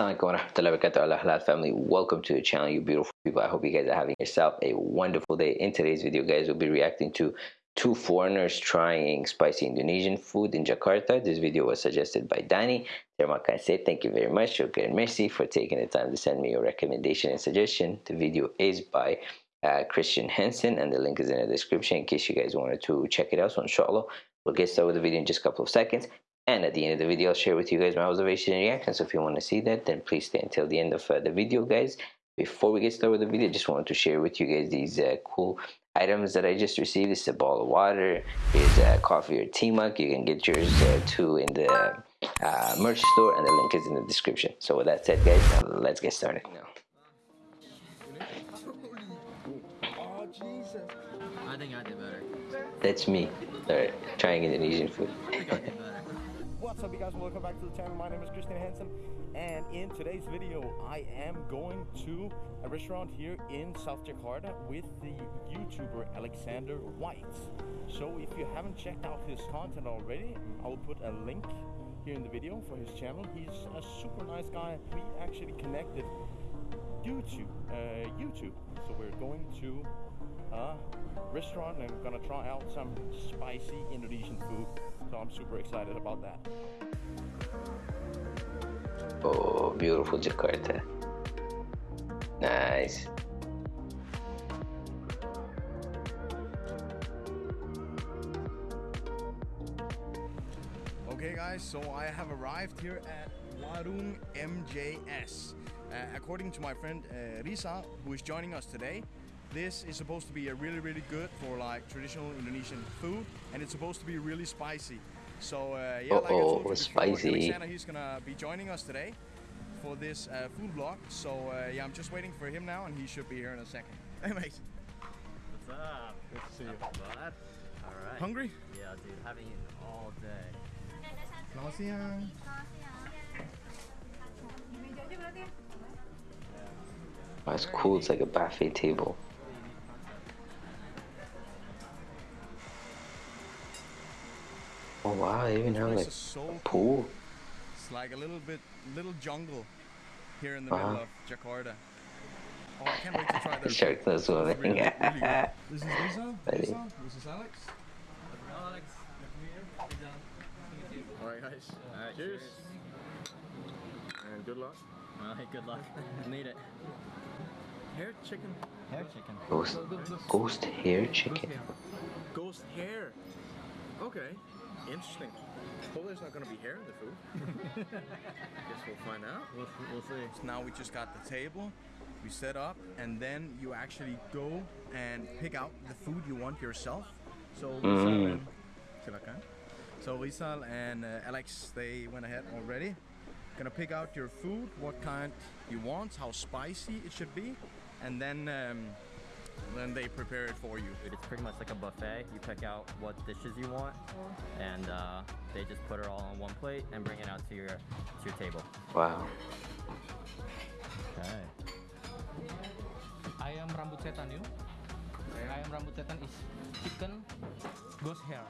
Assalamualaikum warahmatullahi wabarakatuh halal family. Welcome to the channel you beautiful people. I hope you guys are having yourself a wonderful day. In today's video guys we'll be reacting to two foreigners trying spicy Indonesian food in Jakarta. This video was suggested by Danny. Terima kasih. Thank you very much. And merci for taking the time to send me your recommendation and suggestion. The video is by uh, Christian Henson and the link is in the description in case you guys wanted to check it out. So inshallah we'll get started with the video in just a couple of seconds and at the end of the video, I'll share with you guys my observation and reaction. So if you want to see that, then please stay until the end of uh, the video, guys. Before we get started with the video, just wanted to share with you guys these uh, cool items that I just received. This is a ball of water. Here's a coffee or tea mug. You can get yours uh, too in the uh, merch store, and the link is in the description. So with that said, guys, let's get started now. I think I did better. That's me. Alright, trying Indonesian food. What's up you guys, welcome back to the channel. My name is Christian Hansen and in today's video I am going to a restaurant here in South Jakarta with the YouTuber Alexander White. So if you haven't checked out his content already, I will put a link here in the video for his channel. He's a super nice guy. We actually connected due to uh, YouTube. So we're going to a restaurant and I'm gonna try out some spicy Indonesian food. So I'm super excited about that. Oh, beautiful Jakarta. Nice. Okay guys, so I have arrived here at Warung MJS. Uh, according to my friend uh, Risa, who is joining us today, this is supposed to be a really, really good for like traditional Indonesian food, and it's supposed to be really spicy. So uh, yeah, like I told you spicy. before, Alexander, he's gonna be joining us today for this uh, food vlog. So uh, yeah, I'm just waiting for him now, and he should be here in a second. Hey mate. What's up? Good to see you. Bud? All right. Hungry? Yeah, dude. Haven't eaten all day. Selamat siang. Oh, it's cool. It's like a buffet table. Oh wow, they even have like so a pool. It's like a little bit, little jungle here in the Wow. middle uh-huh. of Jakarta. Oh, I can't wait to try their Shark knows swimming. Really, really. This is Lisa. Lisa. This is Alex. Alex. All right, guys. All right. Cheers. And good luck. All right. Good luck. Need it. Hair chicken. Hair chicken. Ghost, ghost hair chicken. Ghost hair. Okay. Interesting. Hopefully there's not gonna be hair in the food. Guess we'll find out. We'll, we'll see. So now we just got the table, we set up, and then you actually go and pick out the food you want yourself. So Rizal Mm. and silakan. So Rizal and uh, Alex, they went ahead already. Gonna pick out your food, what kind you want, how spicy it should be, and then um, then they prepare it for you. It's pretty much like a buffet. You pick out what dishes you want, and uh, they just put it all on one plate and bring it out to your to your table. Wow. Okay. Ayam rambut setan yuk. Ayam rambut setan is chicken ghost hair.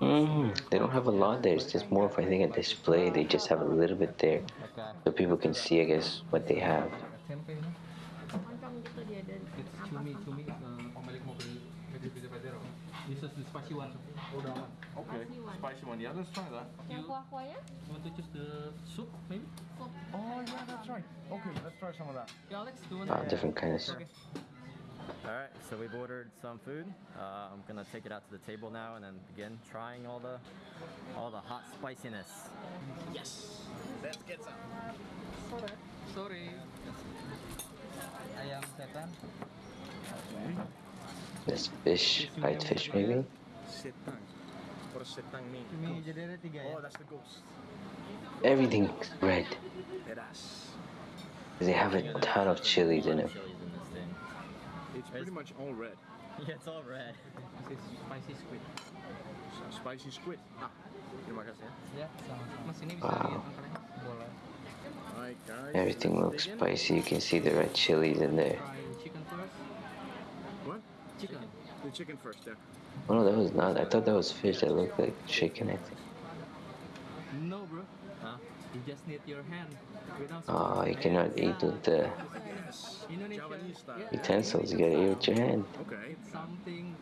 Mm, they don't have a lot there. It's just more of I think a display. They just have a little bit there, so people can see I guess what they have. Tempe ini. It's cumi cumi uh, pemilik mobil Medit Pizza Pedero. This is the spicy one. Udah aman. Okay, spicy one. Yeah, let's try that. You Yang want to choose the soup maybe? Oh yeah, that's right. Okay, let's try some of that. Yeah, Alex, do you want? Ah, different kind of. Okay. All right. So we've ordered some food. Uh, I'm gonna take it out to the table now and then begin trying all the all the hot spiciness. Yes. Let's get some. Sorry. Ayam setan. This fish, white fish maybe. Setang. Oh, that's the ghost. Everything's red. They have a ton of chilies in it. Chilies in this thing. It's pretty much all red. Yeah, it's all red. This is spicy squid. Spicy squid. Ah, terima kasih ya. Ya, sama-sama. Mas ini bisa Wow. lihat makanannya? Boleh. Alright guys. Everything looks spicy. You can see the red chilies in there. Try chicken first. What? Chicken. The chicken first, yeah. Oh no, that was not. I thought that was fish. That looked like chicken. I think. No, bro. Huh? You just need your hand without Oh, you cannot eat with the Indonesia. Javanese style. yeah, utensils. You gotta eat with your hand. Okay.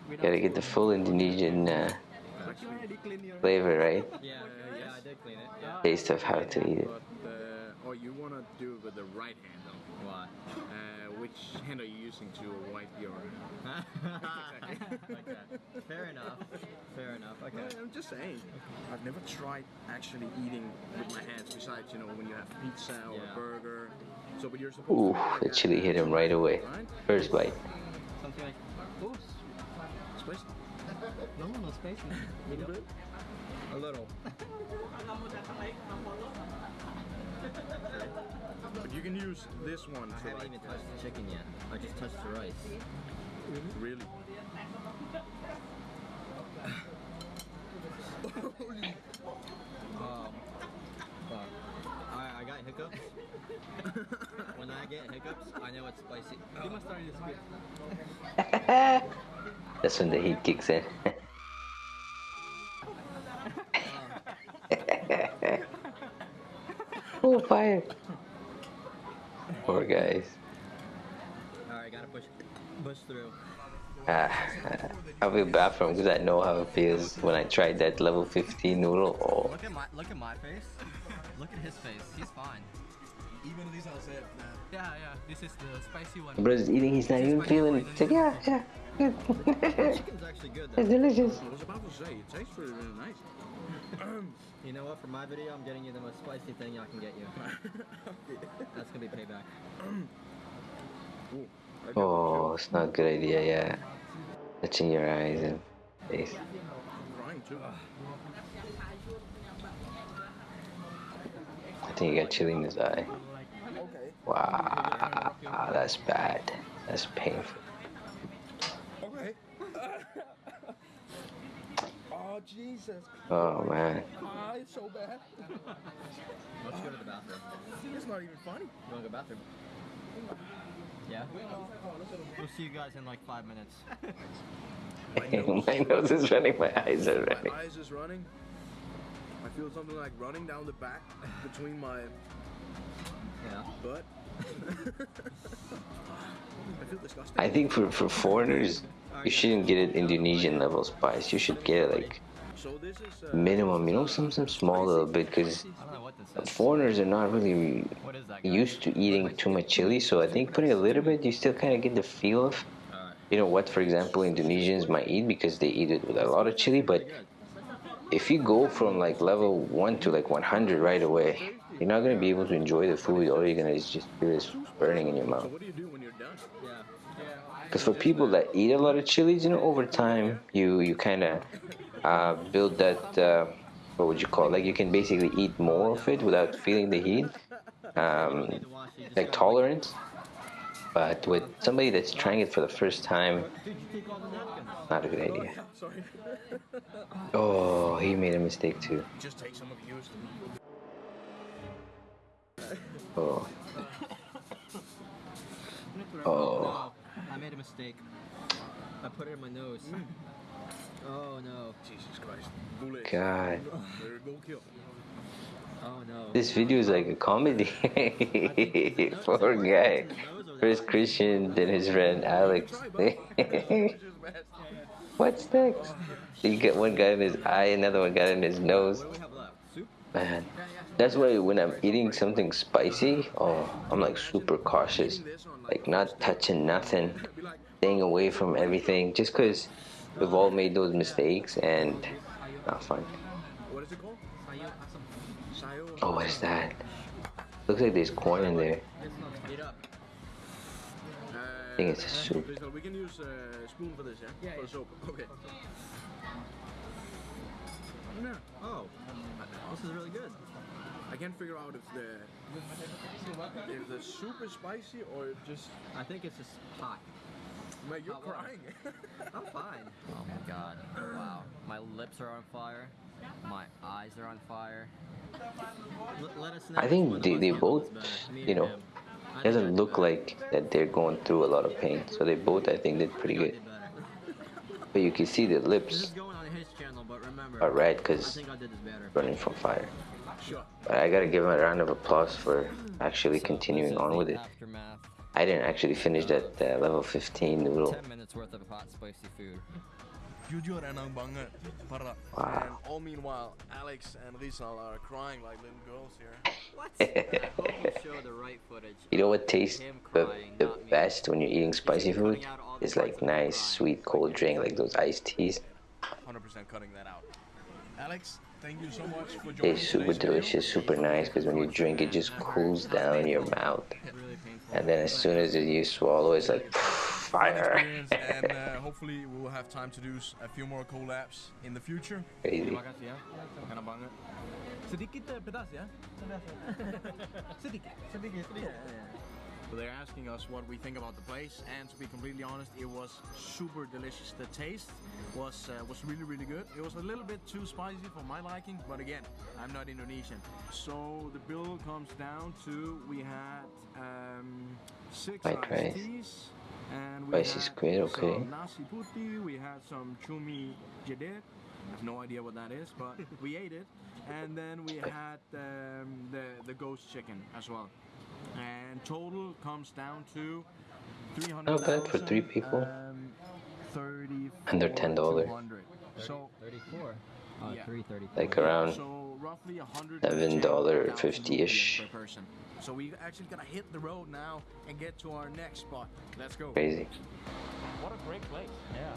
You gotta get the full Indonesian uh, But you already clean your flavor, right? Yeah, yeah, I did clean it. Yeah. Taste of how to eat it. But uh, or you wanna do it with the right hand though. Why? Uh, which hand are you using to wipe your? okay. Fair enough. Fair enough. Okay. Well, I'm just saying. I've never tried actually eating with my hands. Besides, you know, when you have pizza or Yeah. a burger. So, but you're supposed Ooh, to. like the chili hit him right away. Right? First bite. Something like. Oh, Spicy. No, no spicy. A little bit. A little. But you can use this one I haven't like even touched the chicken yet. I just touched the rice. really. Um, fuck. I, I got hiccups. when I get hiccups, I know it's spicy. You must start this quick. That's when the heat kicks in. Poor guys. Alright, gotta push, push through. Ah, I feel bad for him because I know how it feels when I tried that level 15 noodle. Oh, Look at my, look at my face. Look at his face. He's fine. Even these are said, Yeah, yeah. This is the spicy one. brother's eating, he's not even feeling it. He's like, yeah, yeah, good. Chicken's actually good it's delicious. I was about to say, it tastes really, really nice. You know what? For my video, I'm getting you the most spicy thing I can get you. That's gonna be payback. Ooh, Oh, it's not a good idea, yeah. Touching your eyes and face. feel Crying too. I think he got chili in his eye. Okay. Wow, that's bad. That's painful. Okay. oh Jesus! Oh man. Ah, it's so bad. Let's go to the bathroom. It's not even funny. You wanna go to the bathroom? Yeah? We'll see you guys in like five minutes. my nose is running, my eyes are running. My eyes is running. I feel something like running down the back between my Yeah. butt. I think for, for foreigners, you shouldn't get it Indonesian level spice. You should get it like minimum, you know, some some small little bit because foreigners are not really used to eating too much chili. So I think putting a little bit, you still kind of get the feel of, you know, what, for example, Indonesians might eat because they eat it with a lot of chili. But if you go from like level one to like 100 right away, you're not gonna be able to enjoy the food. All you're gonna is just feel this burning in your So mouth. what do you do when you're done? Yeah. Because for people that eat a lot of chilies, you know, over time you you kind of uh, build that. Uh, what would you call? it? Like you can basically eat more of it without feeling the heat, um, Need to wash it, you just like tolerance. But with somebody that's trying it for the first time, Dude, you take all the napkins. not a good idea. Sorry. Oh, he made a mistake too. Oh, oh, No, oh. I made a mistake. I put it in my nose. Mm. Oh no. Jesus Christ. Bullet. God. There go kill. Oh no. This video is like a comedy. Poor guy. First Christian, then his friend Alex. what next? Oh. You get one guy in his eye, another one got in his nose. Man, that's why when I'm eating something spicy, oh, I'm like super cautious. Like not touching nothing, staying away from everything, just because we've all made those mistakes and not fun. Oh, what is that? Looks like there's corn in there. I think it's a soup. Crystal, we can use a spoon for this, yeah? Yeah, For yeah. the soap. Okay. No, Oh. This is really good. I can't figure out if the if the soup is spicy or just. I think it's just hot. Man, you're Hot crying. I'm fine. Oh my god. Wow. My lips are on fire. My eyes are on fire. L- let us know I think they- they both, you know, him. I think I Doesn't look like that they're going through a lot of pain. So they both, I think, did pretty good. But you can see the lips going on his channel, but remember, are red because think I did this better. running from fire. But I gotta give him a round of applause for actually continuing on with it. I didn't actually finish that uh, level 15 noodle. 10 minutes worth of hot spicy food. Jujur enak banget. Parah. Wow. And all meanwhile, Alex and Rizal are crying like little girls here. What? You show the right footage. You know what tastes the, the best when you're eating spicy food? Cutting out all the It's like parts of him nice, sweet, cold drink, like those iced teas. 100% cutting that out. Alex, thank you so much for joining It's super today's video. delicious, super nice, because when you drink it just cools down your mouth. And then as soon as you swallow, it's like Fun fire. experience, and uh, hopefully we will have time to do s- a few more collabs in the future. Crazy. Terima kasih ya. Sedikit eh, pedas ya? Sedikit. Sedikit. Yeah, yeah. So they're asking us what we think about the place, and to be completely honest, it was super delicious. The taste was uh, was really really good. It was a little bit too spicy for my liking, but again, I'm not Indonesian. So the bill comes down to we had um, six White rice. teas, and we Spicy had squid, okay. some nasi putih. We had some chumi jaded. I have no idea what that is, but we ate it. And then we had um, the the ghost chicken as well. And total comes down to three hundred. Not bad for three people. Um, Thirty. Under $10. So 34. Uh, Yeah. 334. Like around so roughly a hundred $7.50-ish. per person. So we actually gonna hit the road now and get to our next spot. Let's go. crazy. What a great place. Yeah.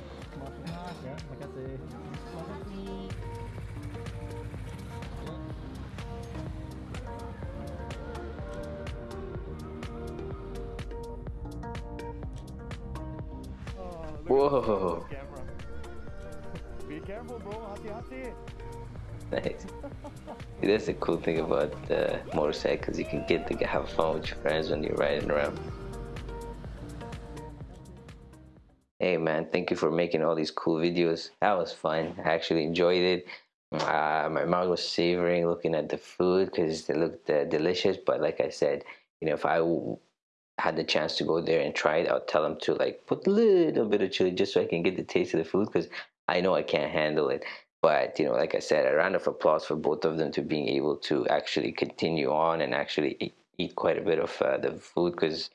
Whoa. Be careful, bro. Hati-hati. Nice. That's the cool thing about uh, motorcycles. You can get to have fun with your friends when you're riding around. Hey man, thank you for making all these cool videos. That was fun. I actually enjoyed it. Uh, my mouth was savoring looking at the food because it looked uh, delicious. But like I said, you know, if I w- had the chance to go there and try it, I'll tell them to like put a little bit of chili just so I can get the taste of the food because I know I can't handle it. But you know, like I said, a round of applause for both of them to being able to actually continue on and actually eat, eat quite a bit of uh, the food because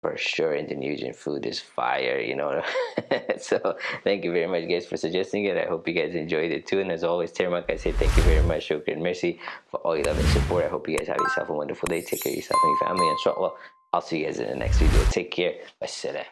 for sure Indonesian food is fire, you know. so thank you very much guys for suggesting it. I hope you guys enjoyed it too. And as always, Termak, I say thank you very much, Shukran Mercy for all your love and support. I hope you guys have yourself a wonderful day. Take care of yourself and your family. And inshallah, I'll see you guys in the next video. Take care. Wassalam.